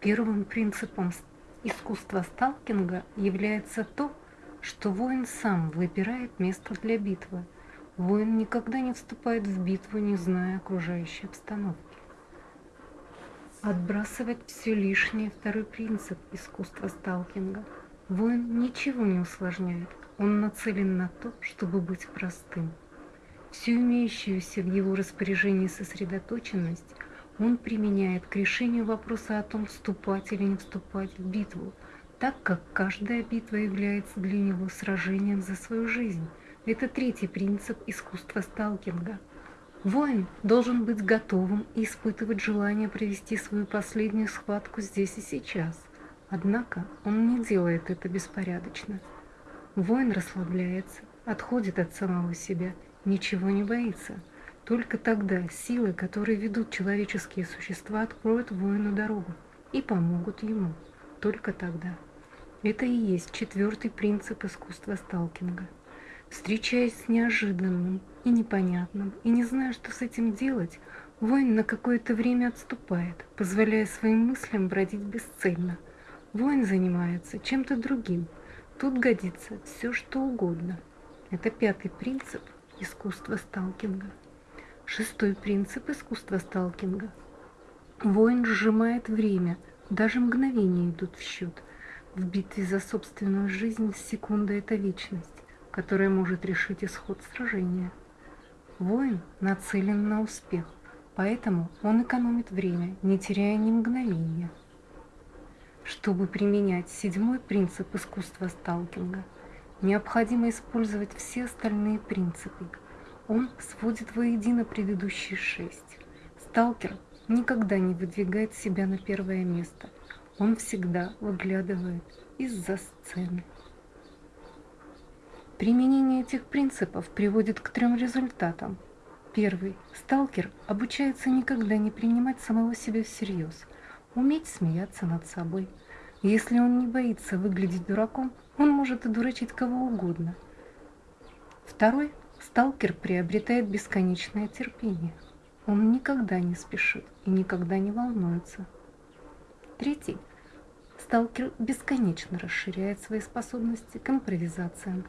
Первым принципом искусства сталкинга является то, что воин сам выбирает место для битвы. Воин никогда не вступает в битву, не зная окружающей обстановки. Отбрасывать все лишнее – второй принцип искусства сталкинга. Воин ничего не усложняет, он нацелен на то, чтобы быть простым. Всю имеющуюся в его распоряжении сосредоточенность он применяет к решению вопроса о том, вступать или не вступать в битву, так как каждая битва является для него сражением за свою жизнь. Это третий принцип искусства сталкинга. Воин должен быть готовым и испытывать желание провести свою последнюю схватку здесь и сейчас. Однако он не делает это беспорядочно. Воин расслабляется, отходит от самого себя, ничего не боится – только тогда силы, которые ведут человеческие существа, откроют воину дорогу и помогут ему. Только тогда. Это и есть четвертый принцип искусства сталкинга. Встречаясь с неожиданным и непонятным, и не зная, что с этим делать, воин на какое-то время отступает, позволяя своим мыслям бродить бесцельно. Воин занимается чем-то другим. Тут годится все, что угодно. Это пятый принцип искусства сталкинга. Шестой принцип искусства сталкинга. Воин сжимает время, даже мгновения идут в счет. В битве за собственную жизнь секунда – это вечность, которая может решить исход сражения. Воин нацелен на успех, поэтому он экономит время, не теряя ни мгновения. Чтобы применять седьмой принцип искусства сталкинга, необходимо использовать все остальные принципы – он сводит воедино предыдущие шесть. Сталкер никогда не выдвигает себя на первое место. Он всегда выглядывает из-за сцены. Применение этих принципов приводит к трем результатам. Первый. Сталкер обучается никогда не принимать самого себя всерьез, уметь смеяться над собой. Если он не боится выглядеть дураком, он может одурачить кого угодно. Второй Сталкер приобретает бесконечное терпение. Он никогда не спешит и никогда не волнуется. Третий. Сталкер бесконечно расширяет свои способности к импровизациям.